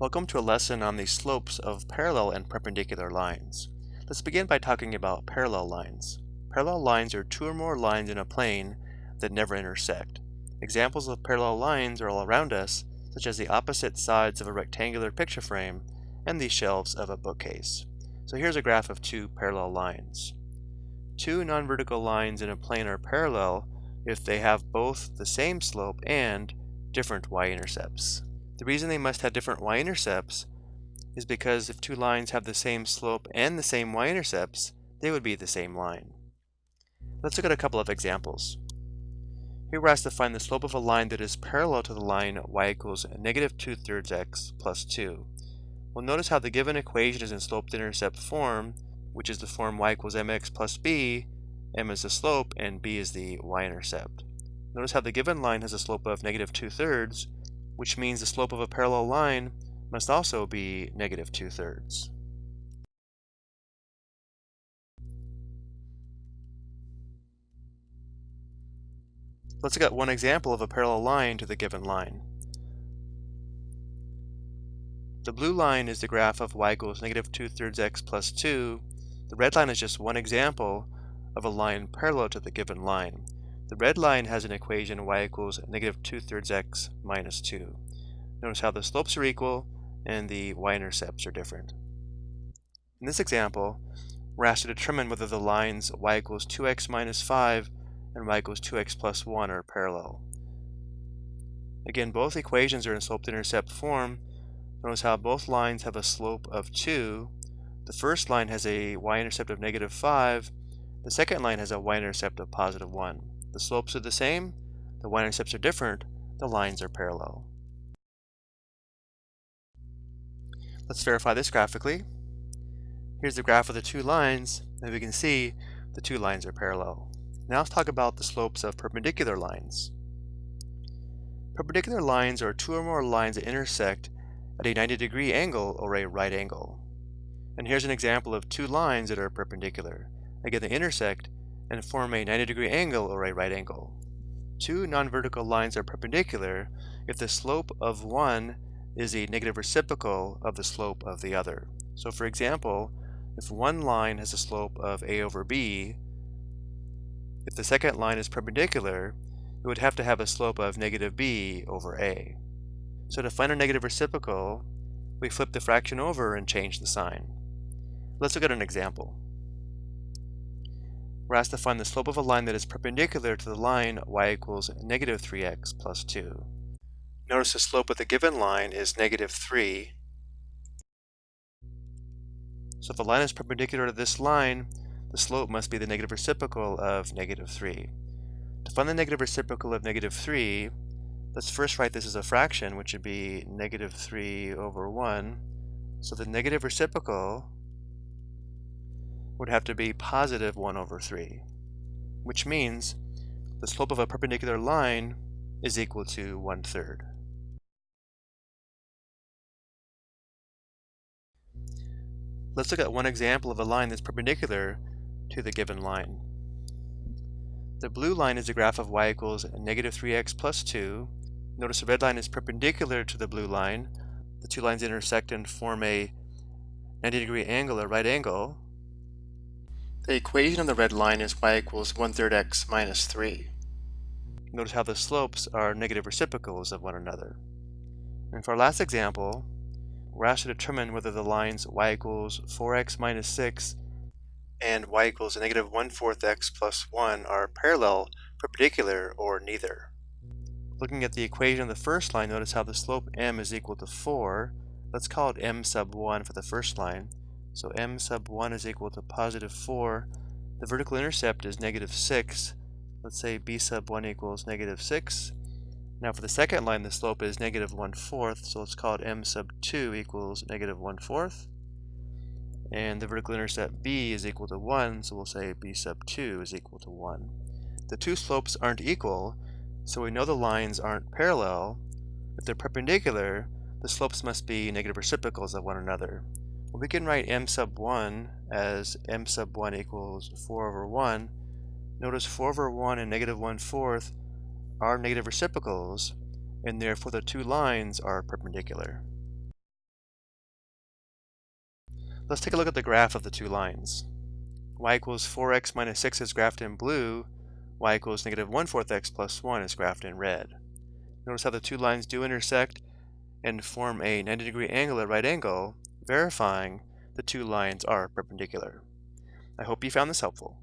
Welcome to a lesson on the slopes of parallel and perpendicular lines. Let's begin by talking about parallel lines. Parallel lines are two or more lines in a plane that never intersect. Examples of parallel lines are all around us, such as the opposite sides of a rectangular picture frame and the shelves of a bookcase. So here's a graph of two parallel lines. Two non-vertical lines in a plane are parallel if they have both the same slope and different y-intercepts. The reason they must have different y-intercepts is because if two lines have the same slope and the same y-intercepts, they would be the same line. Let's look at a couple of examples. Here we're asked to find the slope of a line that is parallel to the line y equals negative 2 thirds x plus 2. Well, notice how the given equation is in slope-intercept form, which is the form y equals mx plus b, m is the slope, and b is the y-intercept. Notice how the given line has a slope of negative 2 thirds, which means the slope of a parallel line must also be negative 2 thirds. Let's look at one example of a parallel line to the given line. The blue line is the graph of y equals negative 2 thirds x plus 2. The red line is just one example of a line parallel to the given line. The red line has an equation y equals negative 2 thirds x minus 2. Notice how the slopes are equal and the y-intercepts are different. In this example, we're asked to determine whether the lines y equals 2x minus 5 and y equals 2x plus 1 are parallel. Again, both equations are in slope-intercept form. Notice how both lines have a slope of 2. The first line has a y-intercept of negative 5. The second line has a y-intercept of positive 1. The slopes are the same, the y-intercepts are different, the lines are parallel. Let's verify this graphically. Here's the graph of the two lines, and we can see the two lines are parallel. Now let's talk about the slopes of perpendicular lines. Perpendicular lines are two or more lines that intersect at a 90 degree angle or a right angle. And here's an example of two lines that are perpendicular. Again, they intersect and form a 90 degree angle or a right angle. Two non-vertical lines are perpendicular if the slope of one is a negative reciprocal of the slope of the other. So for example, if one line has a slope of a over b, if the second line is perpendicular, it would have to have a slope of negative b over a. So to find a negative reciprocal, we flip the fraction over and change the sign. Let's look at an example we're asked to find the slope of a line that is perpendicular to the line y equals negative 3x plus 2. Notice the slope of the given line is negative 3. So if the line is perpendicular to this line, the slope must be the negative reciprocal of negative 3. To find the negative reciprocal of negative 3, let's first write this as a fraction, which would be negative 3 over 1. So the negative reciprocal would have to be positive 1 over 3, which means the slope of a perpendicular line is equal to 1 third. Let's look at one example of a line that's perpendicular to the given line. The blue line is the graph of y equals negative 3x plus 2. Notice the red line is perpendicular to the blue line. The two lines intersect and form a 90 degree angle, a right angle, the equation of the red line is y equals 1 third x minus 3. Notice how the slopes are negative reciprocals of one another. And for our last example, we're asked to determine whether the lines y equals 4x minus 6 and y equals negative 1 fourth x plus 1 are parallel, perpendicular, or neither. Looking at the equation of the first line, notice how the slope m is equal to 4. Let's call it m sub 1 for the first line. So m sub 1 is equal to positive 4. The vertical intercept is negative 6. Let's say b sub 1 equals negative 6. Now for the second line, the slope is negative 1 fourth, so let's call it m sub 2 equals negative 1 fourth. And the vertical intercept b is equal to 1, so we'll say b sub 2 is equal to 1. The two slopes aren't equal, so we know the lines aren't parallel. If they're perpendicular, the slopes must be negative reciprocals of one another we can write m sub 1 as m sub 1 equals 4 over 1. Notice 4 over 1 and negative 1 fourth are negative reciprocals, and therefore the two lines are perpendicular. Let's take a look at the graph of the two lines. y equals 4x minus 6 is graphed in blue, y equals negative 1 fourth x plus 1 is graphed in red. Notice how the two lines do intersect and form a 90 degree angle at right angle, verifying the two lines are perpendicular. I hope you found this helpful.